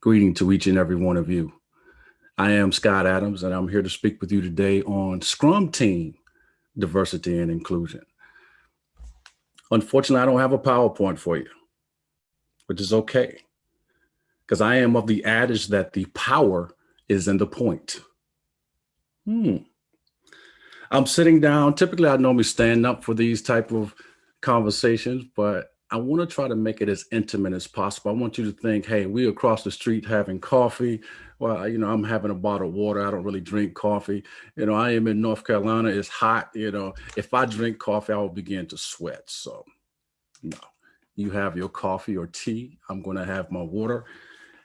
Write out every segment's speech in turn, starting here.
Greeting to each and every one of you. I am Scott Adams, and I'm here to speak with you today on Scrum Team Diversity and Inclusion. Unfortunately, I don't have a PowerPoint for you, which is okay, because I am of the adage that the power is in the point. Hmm. I'm sitting down. Typically, I normally stand up for these type of conversations, but I want to try to make it as intimate as possible. I want you to think, hey, we across the street having coffee. Well, you know, I'm having a bottle of water. I don't really drink coffee. You know, I am in North Carolina. It's hot. You know, if I drink coffee, I will begin to sweat. So, no, you have your coffee or tea. I'm going to have my water.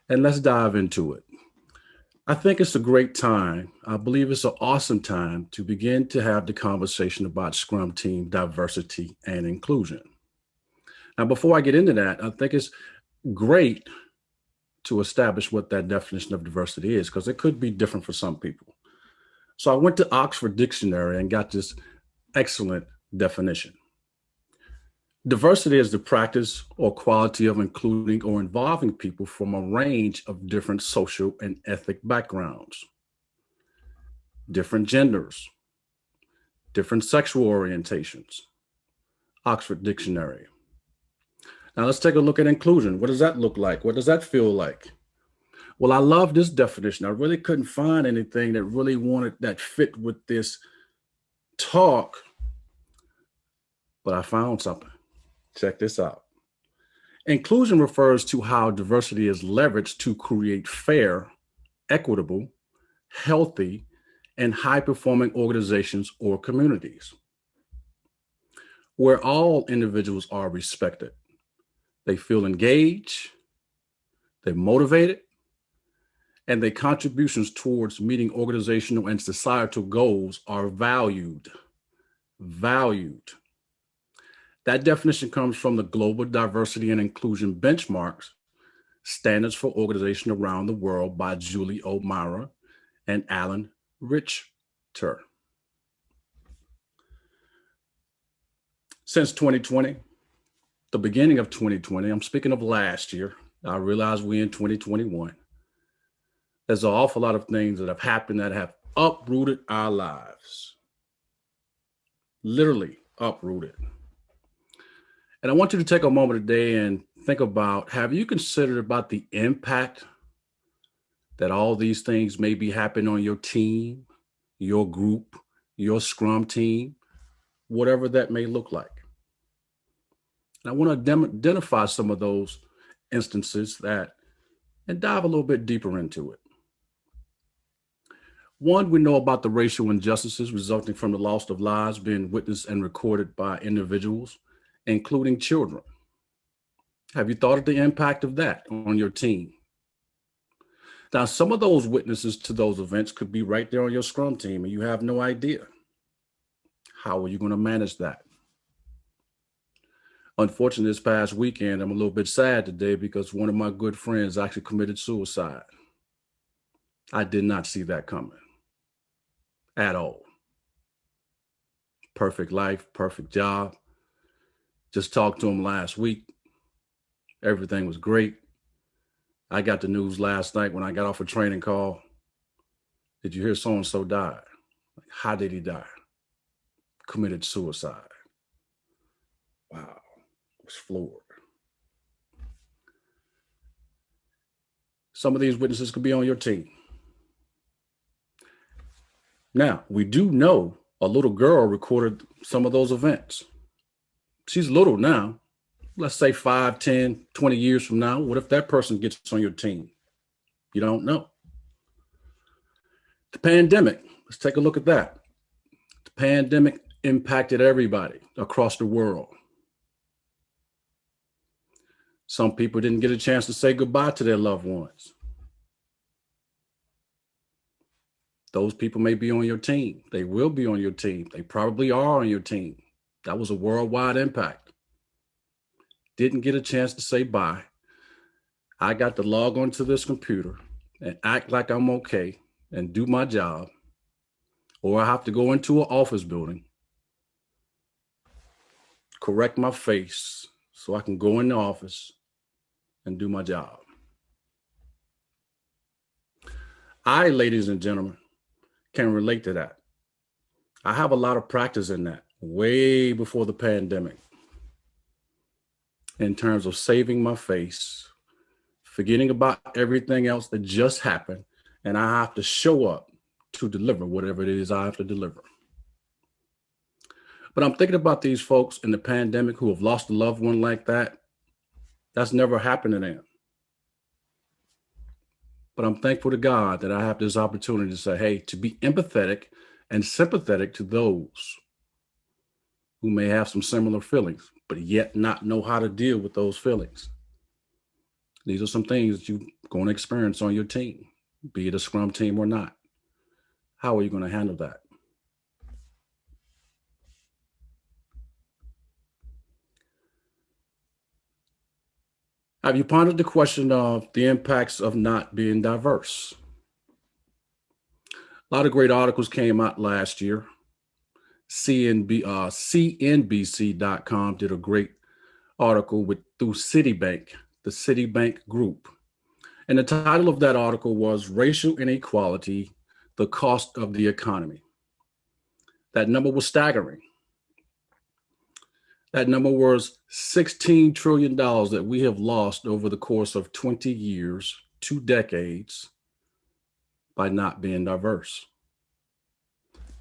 And let's dive into it. I think it's a great time. I believe it's an awesome time to begin to have the conversation about Scrum Team diversity and inclusion. Now, before I get into that, I think it's great to establish what that definition of diversity is, because it could be different for some people. So I went to Oxford Dictionary and got this excellent definition. Diversity is the practice or quality of including or involving people from a range of different social and ethnic backgrounds, different genders, different sexual orientations. Oxford Dictionary. Now let's take a look at inclusion. What does that look like? What does that feel like? Well, I love this definition. I really couldn't find anything that really wanted that fit with this talk, but I found something. Check this out. Inclusion refers to how diversity is leveraged to create fair, equitable, healthy, and high-performing organizations or communities where all individuals are respected they feel engaged, they're motivated, and their contributions towards meeting organizational and societal goals are valued. Valued. That definition comes from the Global Diversity and Inclusion Benchmarks, Standards for Organization Around the World by Julie O'Mara and Alan Richter. Since 2020, the beginning of 2020, I'm speaking of last year, I realize we in 2021. There's an awful lot of things that have happened that have uprooted our lives. Literally uprooted. And I want you to take a moment today and think about, have you considered about the impact that all these things may be happening on your team, your group, your scrum team, whatever that may look like. And I want to identify some of those instances that and dive a little bit deeper into it. One, we know about the racial injustices resulting from the loss of lives being witnessed and recorded by individuals, including children. Have you thought of the impact of that on your team? Now, some of those witnesses to those events could be right there on your scrum team and you have no idea. How are you going to manage that? Unfortunately, this past weekend, I'm a little bit sad today because one of my good friends actually committed suicide. I did not see that coming at all. Perfect life, perfect job. Just talked to him last week. Everything was great. I got the news last night when I got off a training call. Did you hear so-and-so died? How did he die? Committed suicide. Wow was floored. Some of these witnesses could be on your team. Now, we do know a little girl recorded some of those events. She's little now. Let's say 5, 10, 20 years from now. What if that person gets on your team? You don't know. The pandemic, let's take a look at that. The pandemic impacted everybody across the world. Some people didn't get a chance to say goodbye to their loved ones. Those people may be on your team. They will be on your team. They probably are on your team. That was a worldwide impact. Didn't get a chance to say bye. I got to log onto this computer and act like I'm okay and do my job. Or I have to go into an office building, correct my face so I can go in the office and do my job. I, ladies and gentlemen, can relate to that. I have a lot of practice in that way before the pandemic in terms of saving my face, forgetting about everything else that just happened, and I have to show up to deliver whatever it is I have to deliver. But I'm thinking about these folks in the pandemic who have lost a loved one like that. That's never happened to them. But I'm thankful to God that I have this opportunity to say, hey, to be empathetic and sympathetic to those who may have some similar feelings, but yet not know how to deal with those feelings. These are some things that you're going to experience on your team, be it a scrum team or not. How are you going to handle that? Have you pondered the question of the impacts of not being diverse? A lot of great articles came out last year. CNB, uh, CNBC.com did a great article with through Citibank, the Citibank Group. And the title of that article was Racial Inequality, the Cost of the Economy. That number was staggering. That number was $16 trillion that we have lost over the course of 20 years, two decades, by not being diverse.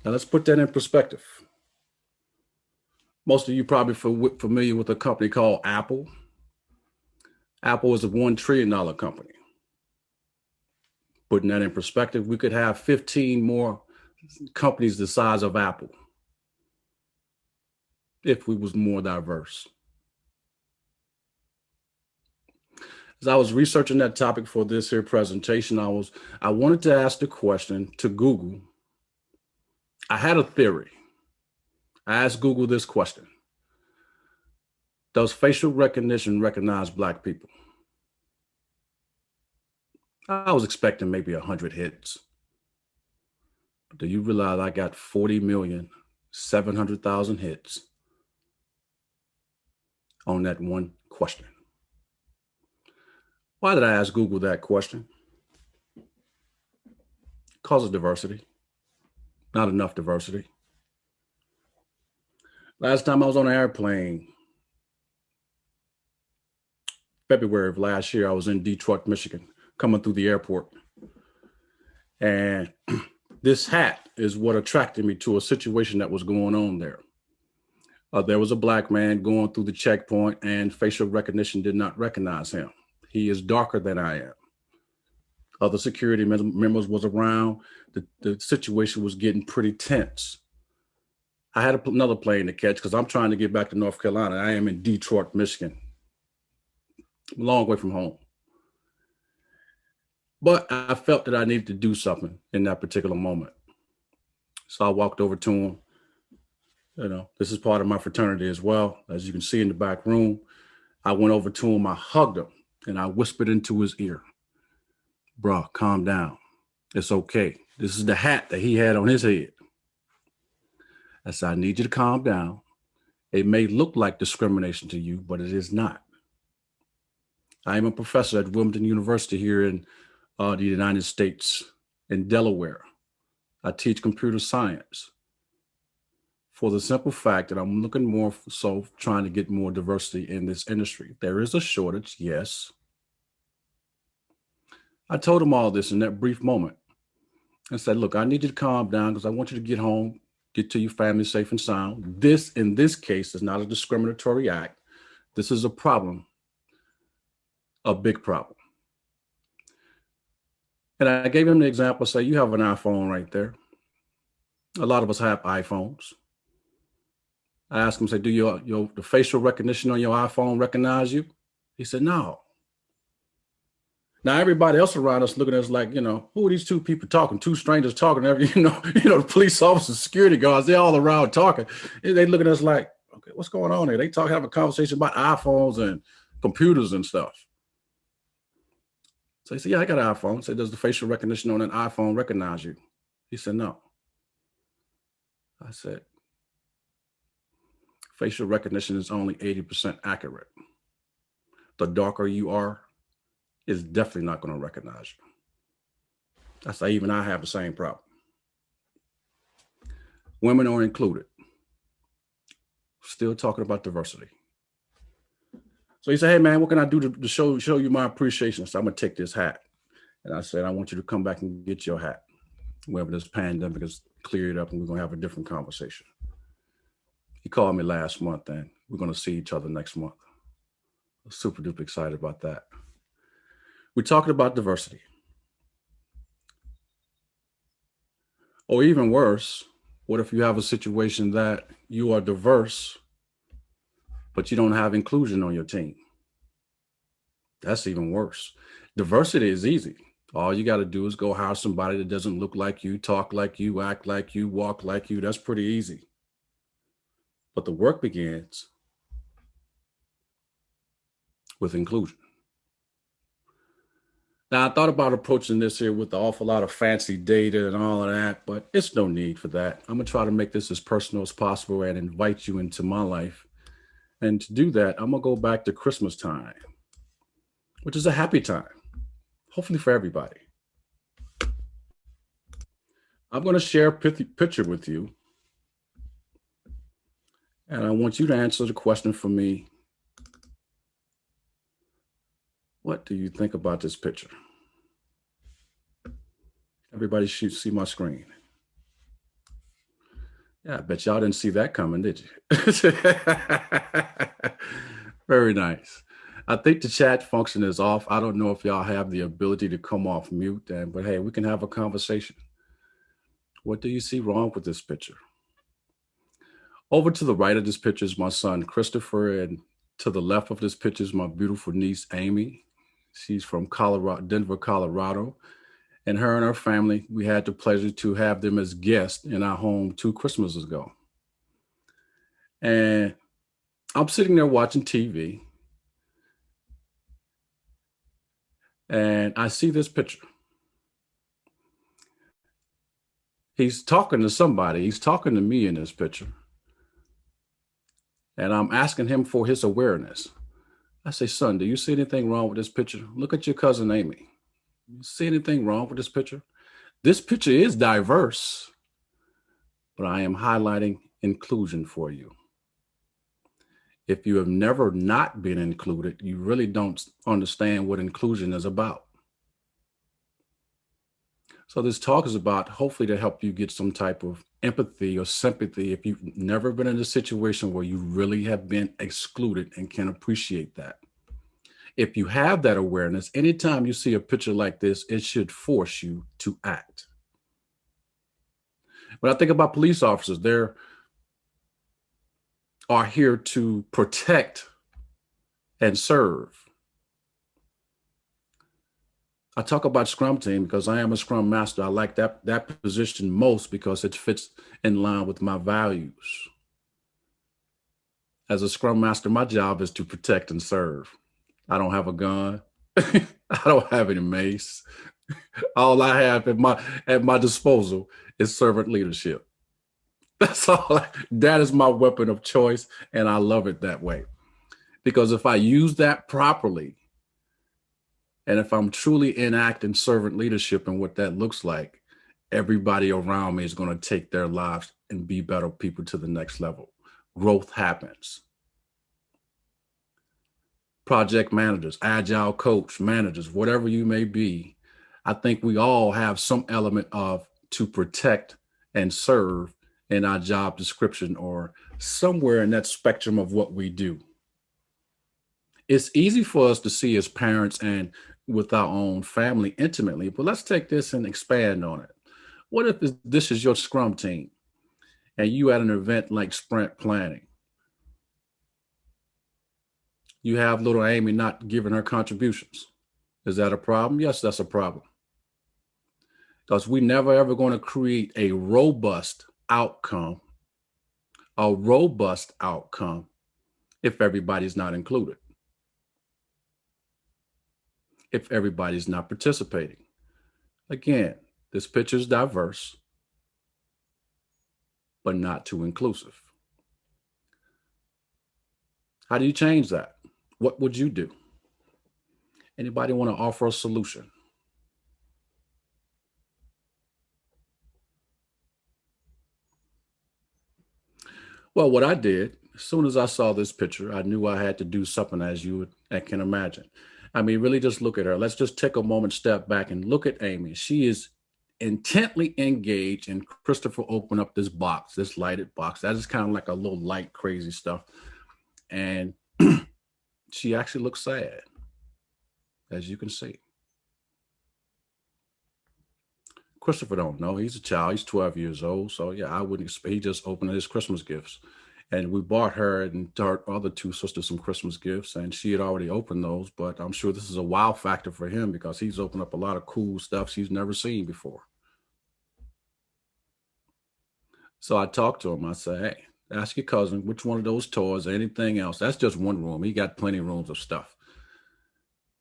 Now let's put that in perspective. Most of you probably familiar with a company called Apple. Apple is a $1 trillion company. Putting that in perspective, we could have 15 more companies the size of Apple if we was more diverse. As I was researching that topic for this here presentation, I was I wanted to ask the question to Google. I had a theory. I asked Google this question. Does facial recognition recognize black people? I was expecting maybe 100 hits. Do you realize I got 40 million, 700,000 hits on that one question. Why did I ask Google that question? Because of diversity, not enough diversity. Last time I was on an airplane, February of last year, I was in Detroit, Michigan, coming through the airport. And this hat is what attracted me to a situation that was going on there uh, there was a black man going through the checkpoint and facial recognition did not recognize him. He is darker than I am. Other security members was around. The, the situation was getting pretty tense. I had another plane to catch because I'm trying to get back to North Carolina. I am in Detroit, Michigan, a long way from home. But I felt that I needed to do something in that particular moment. So I walked over to him you know, this is part of my fraternity as well. As you can see in the back room, I went over to him, I hugged him, and I whispered into his ear, bro, calm down. It's okay. This is the hat that he had on his head. I said, I need you to calm down. It may look like discrimination to you, but it is not. I am a professor at Wilmington University here in uh, the United States in Delaware. I teach computer science for the simple fact that I'm looking more so trying to get more diversity in this industry. There is a shortage, yes. I told him all this in that brief moment and said, look, I need you to calm down because I want you to get home, get to your family safe and sound. This, in this case, is not a discriminatory act. This is a problem, a big problem. And I gave him the example, say, you have an iPhone right there. A lot of us have iPhones. I asked him, say, do your, your the facial recognition on your iPhone recognize you? He said, no. Now everybody else around us looking at us like, you know, who are these two people talking? Two strangers talking. Every, you know, you know, the police officers, security guards, they're all around talking. They look at us like, okay, what's going on here? They talk, have a conversation about iPhones and computers and stuff. So he said, yeah, I got an iPhone. Say, does the facial recognition on an iPhone recognize you? He said, no. I said, facial recognition is only 80% accurate. The darker you are, is definitely not going to recognize you. I say even I have the same problem. Women are included. Still talking about diversity. So he said, "Hey man, what can I do to, to show show you my appreciation?" So I'm gonna take this hat, and I said, "I want you to come back and get your hat whenever this pandemic is cleared up, and we're gonna have a different conversation." He called me last month, and we're gonna see each other next month. Super duper excited about that. We're talking about diversity. Or even worse, what if you have a situation that you are diverse, but you don't have inclusion on your team? That's even worse. Diversity is easy. All you got to do is go hire somebody that doesn't look like you, talk like you, act like you, walk like you. That's pretty easy. But the work begins with inclusion. Now, I thought about approaching this here with an awful lot of fancy data and all of that, but it's no need for that. I'm going to try to make this as personal as possible and invite you into my life. And to do that, I'm going to go back to Christmas time, which is a happy time, hopefully for everybody. I'm going to share a picture with you. And I want you to answer the question for me What do you think about this picture? Everybody should see my screen. Yeah, I bet y'all didn't see that coming, did you? Very nice. I think the chat function is off. I don't know if y'all have the ability to come off mute, and, but hey, we can have a conversation. What do you see wrong with this picture? Over to the right of this picture is my son, Christopher, and to the left of this picture is my beautiful niece, Amy. She's from Colorado, Denver, Colorado. And her and her family, we had the pleasure to have them as guests in our home two Christmases ago. And I'm sitting there watching TV. And I see this picture. He's talking to somebody. He's talking to me in this picture. And I'm asking him for his awareness. I say, son, do you see anything wrong with this picture? Look at your cousin Amy. You see anything wrong with this picture? This picture is diverse, but I am highlighting inclusion for you. If you have never not been included, you really don't understand what inclusion is about. So this talk is about hopefully to help you get some type of empathy or sympathy if you've never been in a situation where you really have been excluded and can appreciate that. If you have that awareness, anytime you see a picture like this, it should force you to act. When I think about police officers, they're are here to protect and serve. I talk about Scrum team because I am a Scrum master. I like that that position most because it fits in line with my values. As a Scrum master, my job is to protect and serve. I don't have a gun. I don't have any mace. All I have at my at my disposal is servant leadership. That's all. I, that is my weapon of choice, and I love it that way. Because if I use that properly, and if I'm truly enacting servant leadership and what that looks like, everybody around me is going to take their lives and be better people to the next level. Growth happens. Project managers, agile coach, managers, whatever you may be, I think we all have some element of to protect and serve in our job description or somewhere in that spectrum of what we do. It's easy for us to see as parents and with our own family intimately. But let's take this and expand on it. What if this is your scrum team and you at an event like sprint planning? You have little Amy not giving her contributions. Is that a problem? Yes, that's a problem. Because we never ever going to create a robust outcome, a robust outcome if everybody's not included if everybody's not participating. Again, this picture is diverse, but not too inclusive. How do you change that? What would you do? Anybody want to offer a solution? Well, what I did, as soon as I saw this picture, I knew I had to do something as you can imagine. I mean, really just look at her. Let's just take a moment, step back and look at Amy. She is intently engaged and Christopher opened up this box, this lighted box. That is kind of like a little light, crazy stuff. And she actually looks sad, as you can see. Christopher don't know. He's a child. He's 12 years old. So yeah, I wouldn't expect. He just opened his Christmas gifts. And we bought her and her other two sisters some Christmas gifts, and she had already opened those. But I'm sure this is a wow factor for him because he's opened up a lot of cool stuff she's never seen before. So I talked to him. I said, hey, ask your cousin which one of those toys or anything else. That's just one room. He got plenty of rooms of stuff.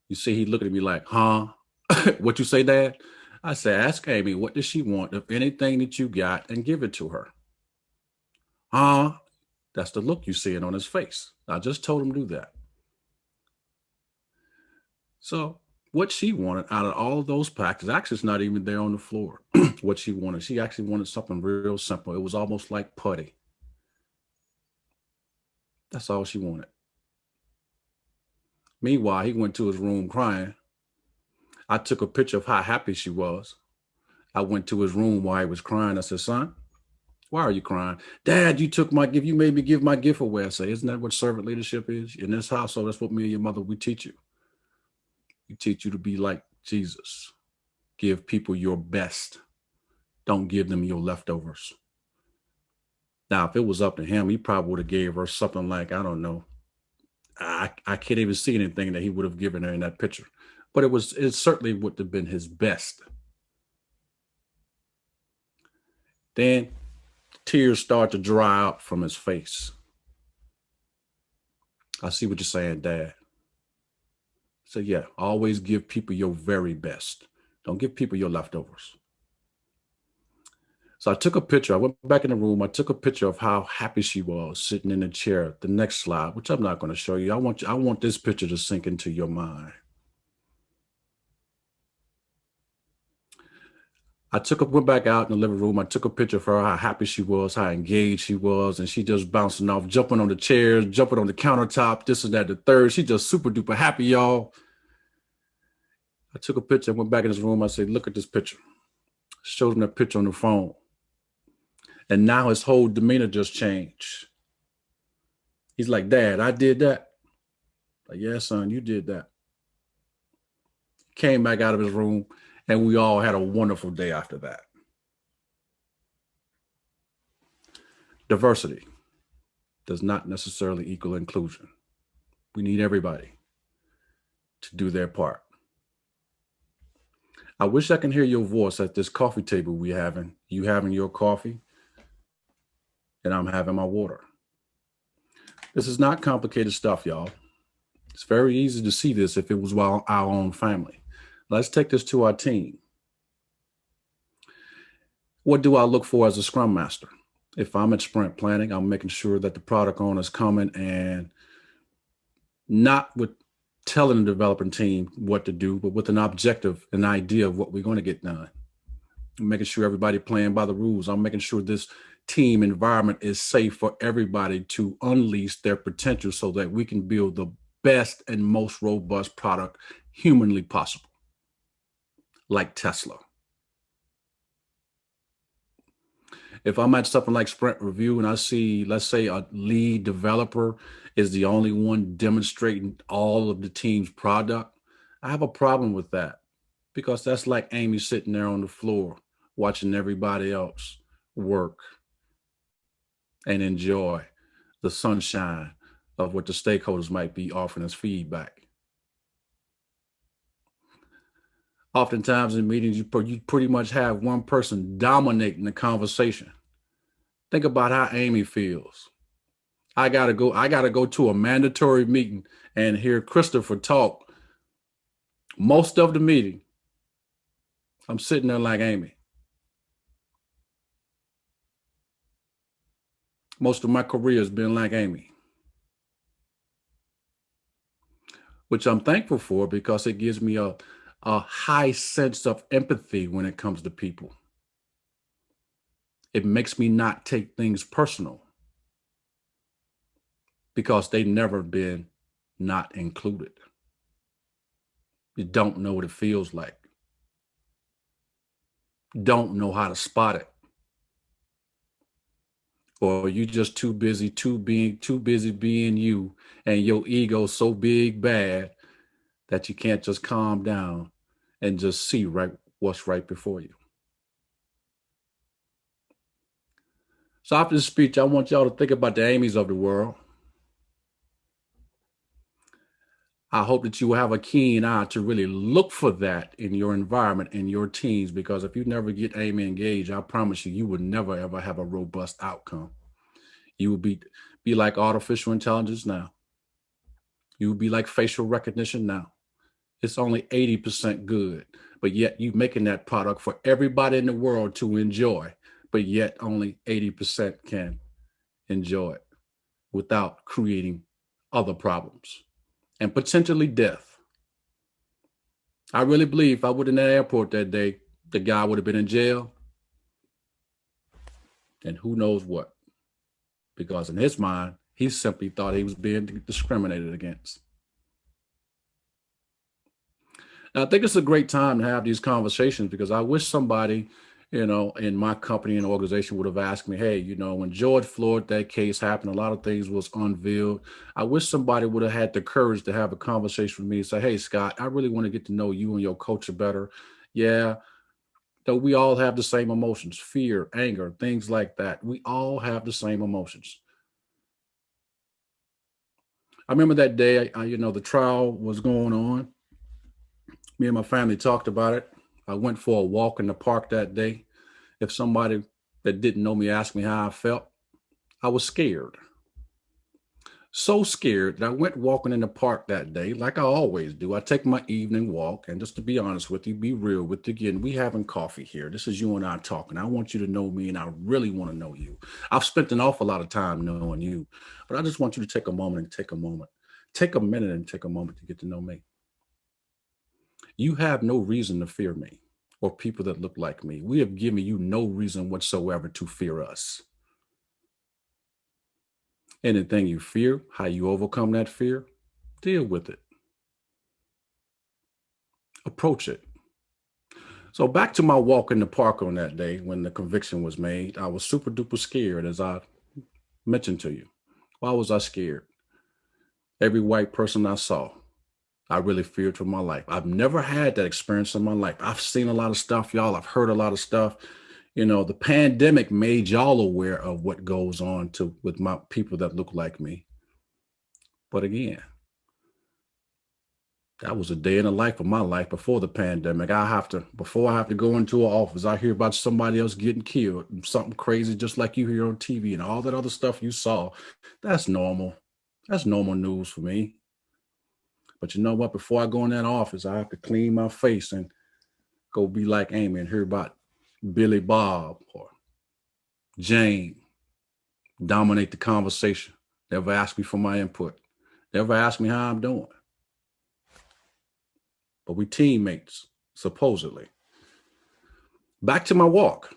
You see, he looked at me like, huh? what you say, Dad? I said, ask Amy, what does she want of anything that you got and give it to her. Huh? That's the look you see it on his face. I just told him to do that. So what she wanted out of all of those packs is actually not even there on the floor. what she wanted. She actually wanted something real simple. It was almost like putty. That's all she wanted. Meanwhile, he went to his room crying I took a picture of how happy she was. I went to his room while he was crying. I said, son, why are you crying? Dad, you took my gift. You made me give my gift away. I say, isn't that what servant leadership is? In this household, that's what me and your mother, we teach you. We teach you to be like Jesus. Give people your best. Don't give them your leftovers. Now, if it was up to him, he probably would have gave her something like, I don't know. I, I can't even see anything that he would have given her in that picture but it was it certainly would have been his best. Then tears start to dry up from his face. I see what you're saying, Dad. So yeah, always give people your very best. Don't give people your leftovers. So I took a picture. I went back in the room. I took a picture of how happy she was sitting in the chair. The next slide, which I'm not going to show you. I want you, I want this picture to sink into your mind. I took a went back out in the living room. I took a picture of her, how happy she was, how engaged she was, and she just bouncing off, jumping on the chairs, jumping on the countertop, this and that, the third. She just super duper happy, y'all. I took a picture, I went back in his room. I said, look at this picture. Showed him that picture on the phone. And now his whole demeanor just changed. He's like, Dad, I did that. Like, yeah, son, you did that. Came back out of his room and we all had a wonderful day after that. Diversity does not necessarily equal inclusion. We need everybody to do their part. I wish I can hear your voice at this coffee table we having. You having your coffee, and I'm having my water. This is not complicated stuff, y'all. It's very easy to see this if it was while our own family. Let's take this to our team. What do I look for as a scrum master? If I'm at sprint planning, I'm making sure that the product owner is coming and not with telling the developing team what to do, but with an objective, an idea of what we're going to get done. I'm making sure everybody playing by the rules. I'm making sure this team environment is safe for everybody to unleash their potential so that we can build the best and most robust product humanly possible like Tesla. If I'm at something like Sprint Review and I see, let's say a lead developer is the only one demonstrating all of the team's product, I have a problem with that because that's like Amy sitting there on the floor watching everybody else work and enjoy the sunshine of what the stakeholders might be offering as feedback. Oftentimes in meetings, you, you pretty much have one person dominating the conversation. Think about how Amy feels. I gotta go, I gotta go to a mandatory meeting and hear Christopher talk most of the meeting. I'm sitting there like Amy. Most of my career has been like Amy. Which I'm thankful for because it gives me a a high sense of empathy when it comes to people. It makes me not take things personal. because they've never been not included. You don't know what it feels like. Don't know how to spot it. Or you just too busy, too being too busy being you and your ego so big bad that you can't just calm down and just see right what's right before you. So after this speech, I want y'all to think about the Amy's of the world. I hope that you will have a keen eye to really look for that in your environment, in your teams, because if you never get Amy engaged, I promise you, you will never ever have a robust outcome. You will be be like artificial intelligence now. You will be like facial recognition now. It's only 80% good, but yet you're making that product for everybody in the world to enjoy, but yet only 80% can enjoy it without creating other problems and potentially death. I really believe if I would in that airport that day, the guy would have been in jail. And who knows what? Because in his mind, he simply thought he was being discriminated against. Now, I think it's a great time to have these conversations because I wish somebody you know, in my company and organization would have asked me, hey, you know, when George Floyd, that case happened, a lot of things was unveiled. I wish somebody would have had the courage to have a conversation with me and say, hey, Scott, I really want to get to know you and your culture better. Yeah. Though we all have the same emotions, fear, anger, things like that. We all have the same emotions. I remember that day, I, you know, the trial was going on. Me and my family talked about it. I went for a walk in the park that day. If somebody that didn't know me asked me how I felt, I was scared. So scared that I went walking in the park that day, like I always do. I take my evening walk, and just to be honest with you, be real with you again, we having coffee here. This is you and I talking. I want you to know me, and I really want to know you. I've spent an awful lot of time knowing you, but I just want you to take a moment and take a moment. Take a minute and take a moment to get to know me. You have no reason to fear me or people that look like me. We have given you no reason whatsoever to fear us. Anything you fear, how you overcome that fear, deal with it. Approach it. So back to my walk in the park on that day when the conviction was made, I was super duper scared as I mentioned to you. Why was I scared? Every white person I saw, I really feared for my life. I've never had that experience in my life. I've seen a lot of stuff, y'all. I've heard a lot of stuff. You know, the pandemic made y'all aware of what goes on to with my people that look like me. But again, that was a day in the life of my life before the pandemic. I have to, before I have to go into an office, I hear about somebody else getting killed, something crazy, just like you hear on TV and all that other stuff you saw. That's normal. That's normal news for me. But you know what? Before I go in that office, I have to clean my face and go be like Amy and hear about Billy Bob or Jane. Dominate the conversation. Never ask me for my input. Never ask me how I'm doing. But we teammates, supposedly. Back to my walk.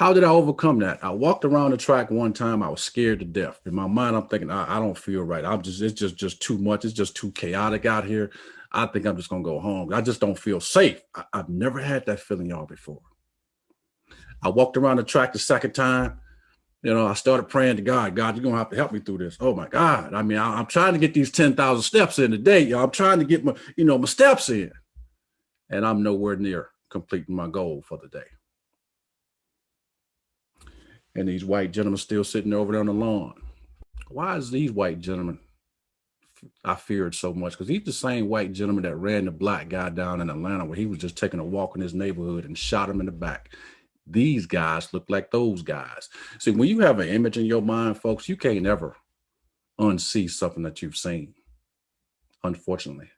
How did I overcome that? I walked around the track one time. I was scared to death. In my mind, I'm thinking, I, I don't feel right. I'm just, it's just, just too much. It's just too chaotic out here. I think I'm just gonna go home. I just don't feel safe. I, I've never had that feeling, y'all, before. I walked around the track the second time. You know, I started praying to God. God, you're gonna have to help me through this. Oh my God! I mean, I, am trying to get these ten thousand steps in a day. Y'all, I'm trying to get my, you know, my steps in, and I'm nowhere near completing my goal for the day and these white gentlemen still sitting over there on the lawn. Why is these white gentlemen I feared so much? Because he's the same white gentleman that ran the black guy down in Atlanta where he was just taking a walk in his neighborhood and shot him in the back. These guys look like those guys. See, when you have an image in your mind, folks, you can't ever unsee something that you've seen, unfortunately.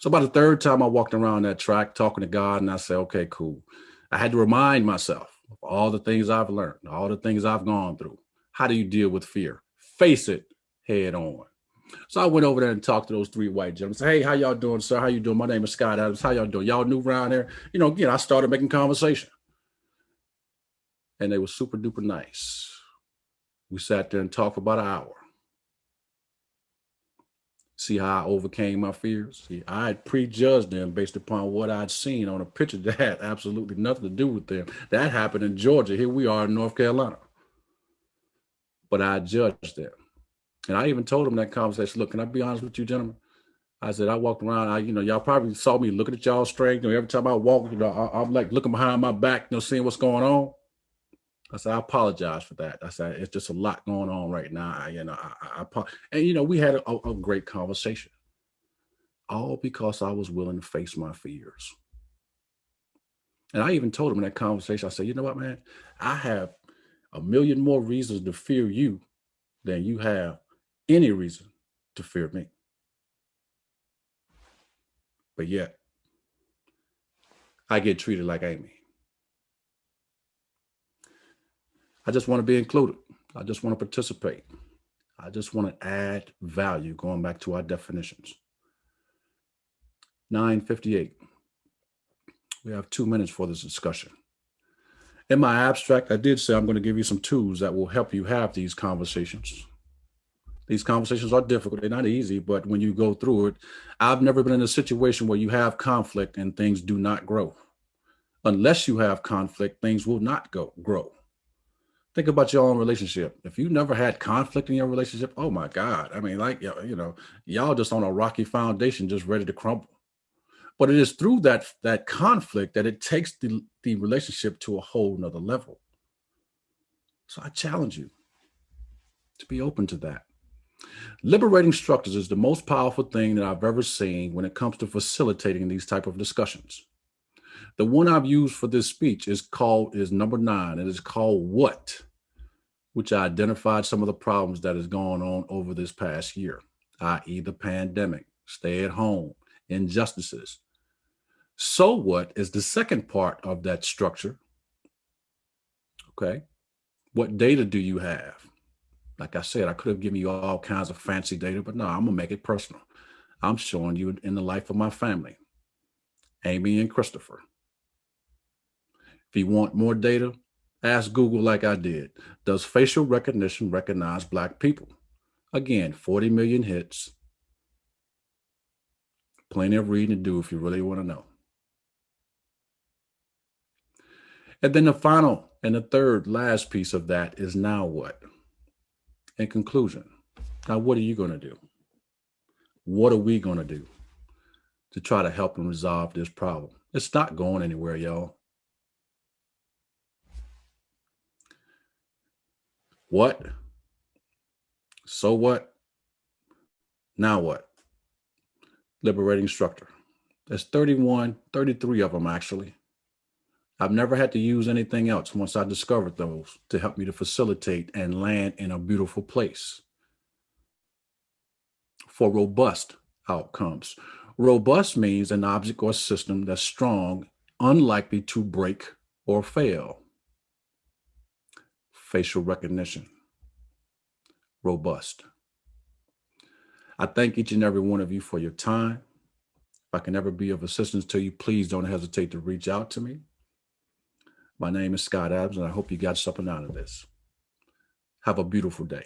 So about the third time I walked around that track talking to God and I said, okay, cool. I had to remind myself of all the things I've learned, all the things I've gone through. How do you deal with fear? Face it head on. So I went over there and talked to those three white gentlemen. Say, hey, how y'all doing, sir? How you doing? My name is Scott Adams. How y'all doing? Y'all new around here? You know, again, I started making conversation. And they were super duper nice. We sat there and talked for about an hour. See how I overcame my fears? See, I had prejudged them based upon what I'd seen on a picture that had absolutely nothing to do with them. That happened in Georgia. Here we are in North Carolina. But I judged them. And I even told them that conversation, look, can I be honest with you, gentlemen? I said, I walked around, I, you know, y'all probably saw me looking at y'all straight. You know, every time I walk, you know, I, am like looking behind my back, you know, seeing what's going on. I said, I apologize for that. I said, it's just a lot going on right now. I, you know, I, I, and you know, we had a, a great conversation, all because I was willing to face my fears. And I even told him in that conversation, I said, you know what, man, I have a million more reasons to fear you than you have any reason to fear me. But yet, I get treated like Amy. I just want to be included. I just want to participate. I just want to add value, going back to our definitions. 958. We have two minutes for this discussion. In my abstract, I did say I'm going to give you some tools that will help you have these conversations. These conversations are difficult. They're not easy, but when you go through it, I've never been in a situation where you have conflict and things do not grow. Unless you have conflict, things will not go grow think about your own relationship. If you never had conflict in your relationship, oh my God. I mean, like, you know, y'all just on a rocky foundation, just ready to crumble. But it is through that, that conflict that it takes the, the relationship to a whole nother level. So I challenge you to be open to that. Liberating structures is the most powerful thing that I've ever seen when it comes to facilitating these type of discussions. The one I've used for this speech is called is number nine. It is called what? Which identified some of the problems that has gone on over this past year, i.e. the pandemic, stay at home, injustices. So what is the second part of that structure? Okay. What data do you have? Like I said, I could have given you all kinds of fancy data, but no, I'm gonna make it personal. I'm showing you in the life of my family, Amy and Christopher. If you want more data, Ask Google like I did. Does facial recognition recognize black people? Again, 40 million hits. Plenty of reading to do if you really want to know. And then the final and the third last piece of that is now what? In conclusion, now what are you going to do? What are we going to do to try to help and resolve this problem? It's not going anywhere, y'all. What? So what? Now what? Liberating structure. There's 31, 33 of them actually. I've never had to use anything else once I discovered those to help me to facilitate and land in a beautiful place for robust outcomes. Robust means an object or system that's strong, unlikely to break or fail facial recognition, robust. I thank each and every one of you for your time. If I can ever be of assistance to you, please don't hesitate to reach out to me. My name is Scott Adams, and I hope you got something out of this. Have a beautiful day.